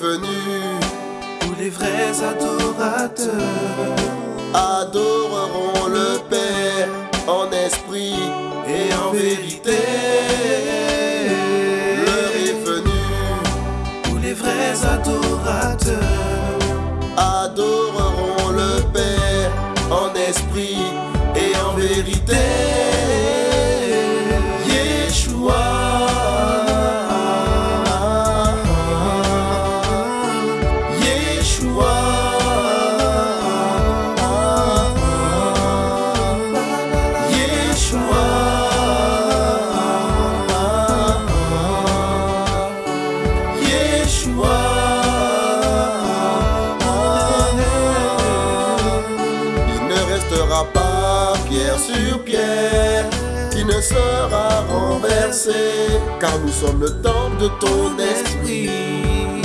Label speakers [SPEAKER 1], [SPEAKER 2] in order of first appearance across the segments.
[SPEAKER 1] venu
[SPEAKER 2] où les vrais adorateurs
[SPEAKER 1] adoreront le Père en esprit et en vérité. Sur pierre qui ne sera renversé, car nous sommes le temple de ton esprit.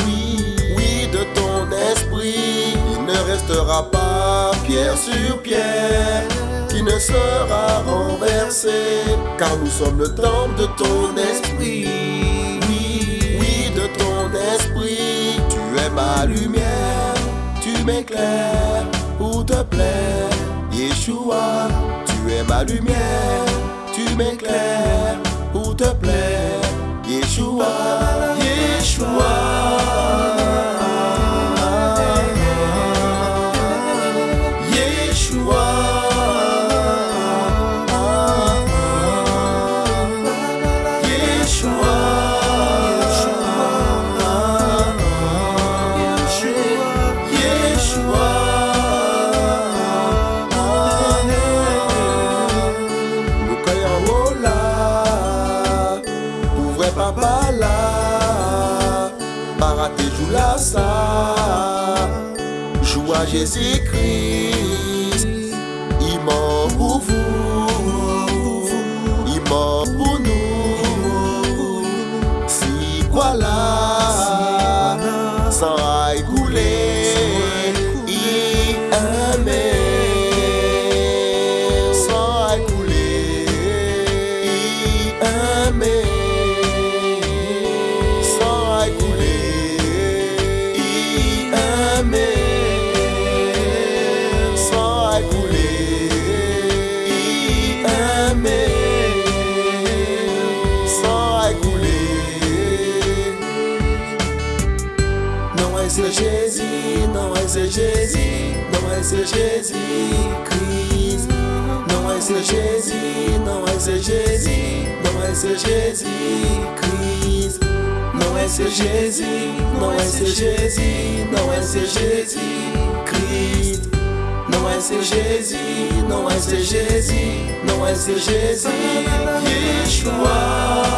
[SPEAKER 1] Oui, oui, de ton esprit. Il ne restera pas pierre sur pierre qui ne sera renversé, car nous sommes le temple de ton esprit. Oui, oui, de ton esprit. Tu es ma lumière, tu m'éclaires pour te plaire. Yeshua, lumière, tu m'éclaires pour te plaire. Yeshua, Yeshua. Là, paraté joue là ça, joue à Jésus-Christ, exegese, não é exegese, não é exegese, Cris. Não é exegese, não é exegese, não é exegese, Cris. Não é exegese, não é exegese, não é exegese, Cris. Não é exegese, não é exegese, não é exegese, Yeshua.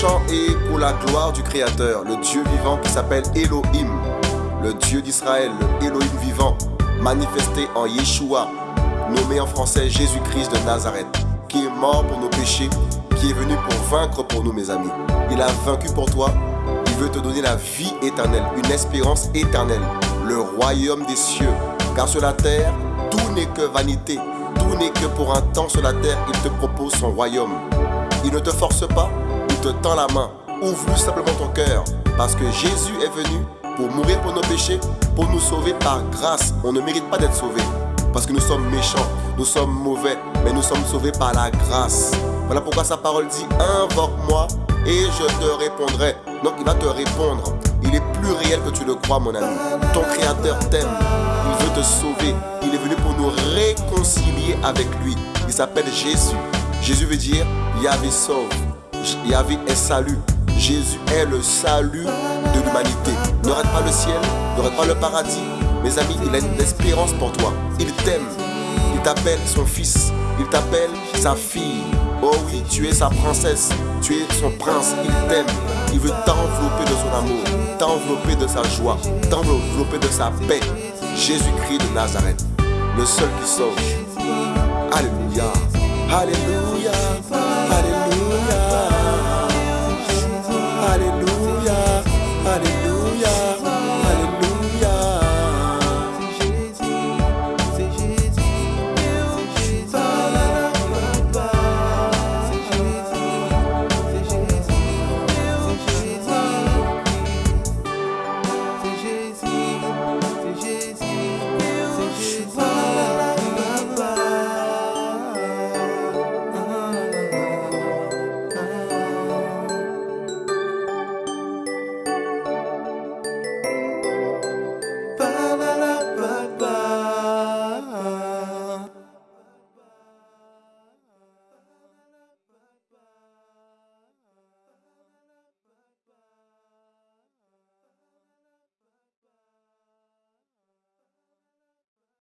[SPEAKER 1] Chant est pour la gloire du Créateur, le Dieu vivant qui s'appelle Elohim, le Dieu d'Israël, le Elohim vivant, manifesté en Yeshua, nommé en français Jésus-Christ de Nazareth, qui est mort pour nos péchés, qui est venu pour vaincre pour nous, mes amis. Il a vaincu pour toi, il veut te donner la vie éternelle, une espérance éternelle, le royaume des cieux. Car sur la terre, tout n'est que vanité, tout n'est que pour un temps sur la terre, il te propose son royaume. Il ne te force pas, il te tend la main. Ouvre simplement ton cœur, parce que Jésus est venu pour mourir pour nos péchés, pour nous sauver par grâce. On ne mérite pas d'être sauvé parce que nous sommes méchants, nous sommes mauvais, mais nous sommes sauvés par la grâce. Voilà pourquoi sa parole dit Invoque-moi et je te répondrai. Donc il va te répondre. Il est plus réel que tu le crois, mon ami. Ton Créateur t'aime, il veut te sauver. Il est venu pour nous réconcilier avec lui. Il s'appelle Jésus. Jésus veut dire Yahvé sauve. Yahvé est salut. Jésus est le salut de l'humanité. Ne rate pas le ciel, ne rate pas le paradis. Mes amis, il a une espérance pour toi. Il t'aime. Il t'appelle son fils. Il t'appelle sa fille. Oh oui, tu es sa princesse. Tu es son prince. Il t'aime. Il veut t'envelopper de son amour, t'envelopper de sa joie, t'envelopper de sa paix. Jésus-Christ de Nazareth, le seul qui sauve. Alléluia. Alléluia.